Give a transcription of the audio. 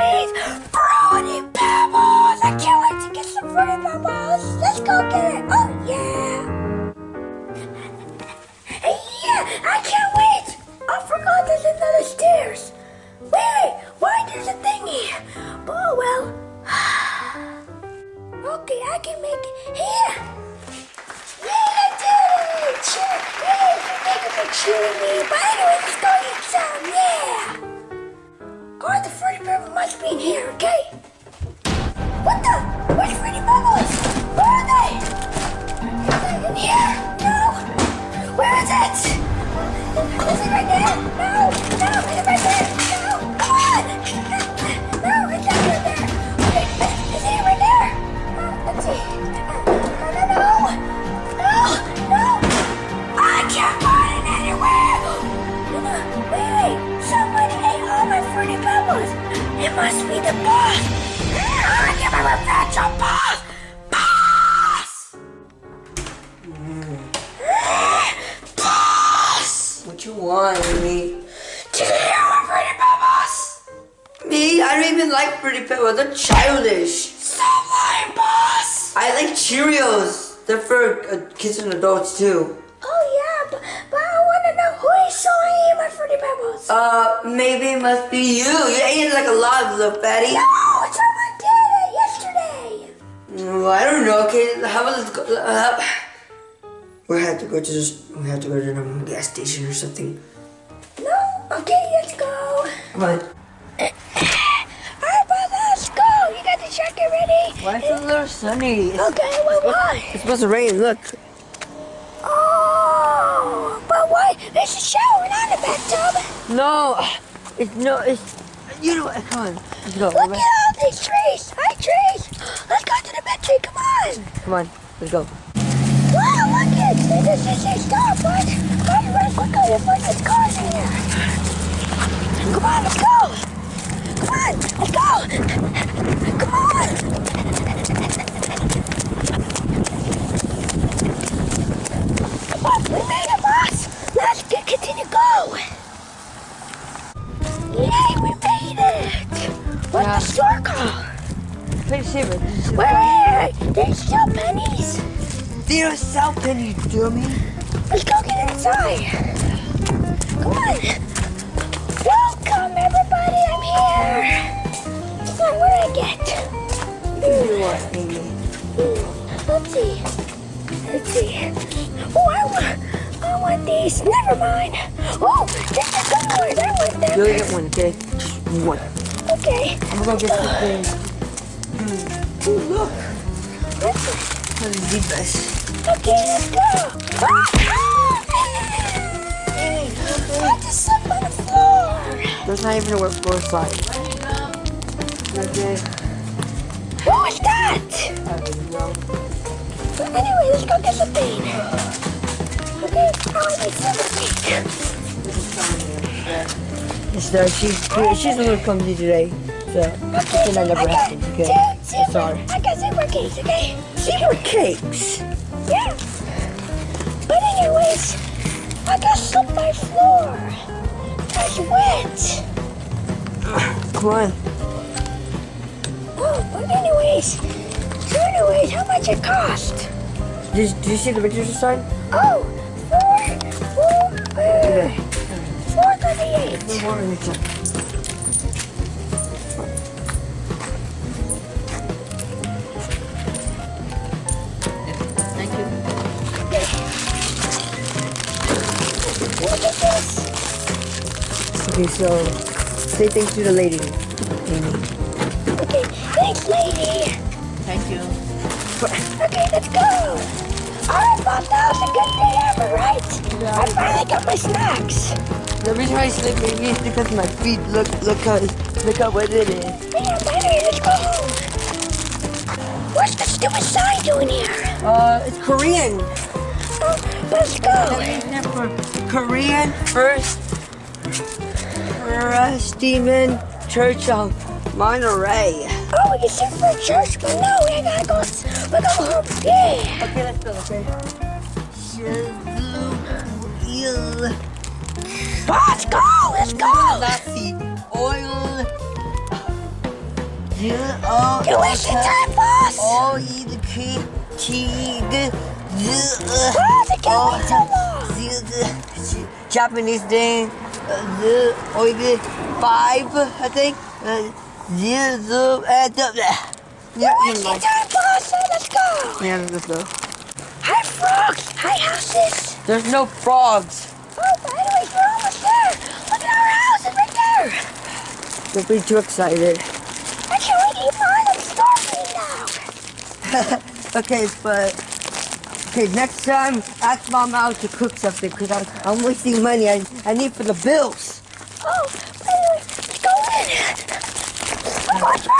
means Fruity Pebbles! I can't wait to get some Fruity Pebbles! Let's go get it! Oh, yeah! yeah! I can't wait! I forgot there's another stairs! Wait, why there's a thingy? Oh, well. okay, I can make it. Here! Yeah, I did it! Cheer! Yay, thank you for cheering me! But anyway, let's go In here, okay? What the? Where's Fruity Pebbles? Where are they? Are they in here? Must the boss! I get my revenge on boss! Boss! Boss! What you want, me? Did you hear my fruity pebbles? Me? I don't even like Fruity Pebbles. They're childish. Stop lying, boss! I like Cheerios. They're for uh, kids and adults too. Uh, maybe it must be you. You ate like a lot, of little fatty. no, it's someone did it yesterday. Mm, I don't know. Okay, how about let's go? Uh, we have to go to this. We have to go to the gas station or something. No? Okay, let's go. Come on. Alright, brother, go. You got the jacket ready? Why is it a little sunny? It's, Okay, well, why? it's supposed to rain. Look. Oh, but why? Shower, a bathtub. No, it's no. It's you know. what? Come on. Let's go. Look at all these trees. Hi, trees. Let's go to the bed tree. Come on. Come on. Let's go. Wow, look it. This is a stop, bud. Run quickly before there's cars Wait, Saber. Wait, wait, wait. There's still pennies. They don't sell pennies, dummy. Let's go get inside. Come on. Welcome, everybody. I'm here. Come on, what did I get? You want, Amy? Hmm, let's see. Let's see. Oh, I want, I want these. Never mind. Oh, this is good one. I want You them. only get one, okay? Just one. Okay. I'm gonna go get the oh. thing. Ooh, look. Let's the deepest. Okay, let's go. I just slipped on the floor. That's not even word for a slide. Okay. What was that? I don't know. But anyway, let's go get something. Okay, I need something. There. She's she's a little clumsy today, so Okay, that never I got happens. Okay. Zebra, sorry. I got zebra cakes, okay? Zebra cakes. Yeah. But anyways, I got slipped my floor. It's wet. Come on. Oh, but anyways, so anyways, how much it cost? Did, did you see the pictures inside? Oh, four, four, uh, four thirty-eight. Okay, so say thanks to the lady, Amy. Okay, thanks, lady. Thank you. Okay, let's go. Alright, Bob, that was a good day ever, right? Yeah. I finally got my snacks. The reason why I sleep maybe is because my feet. Look, look how, look how wet it is. Yeah, but anyway, let's go home. What's the stupid sign doing here? Uh, it's Korean. Oh, let's go. for Korean first, uh, Stephen Church of Monterey. Oh, we can sit for church, but no, we gotta go. We gotta go home. Yeah. Okay, let's go. Okay. Oil, Let's go. Let's go. Nazi oil. You're wasting time, boss! O E the K T G Z Oh, the O Kawaiiwa. Z Z Japanese name uh, Z O E five I think uh, Z Z the- yeah, You're never wasting mind. time, boss! Let's go! Yeah, let's go. Hi, frogs! Hi, houses! There's no frogs. Oh, by the way, we're almost there! Look at our houses right there! Don't be too excited. I can't wait to eat mine! I'm starving now! okay, but okay, next time ask mom out to cook something because I'm I'm wasting money. I I need for the bills. Oh, go in! I'm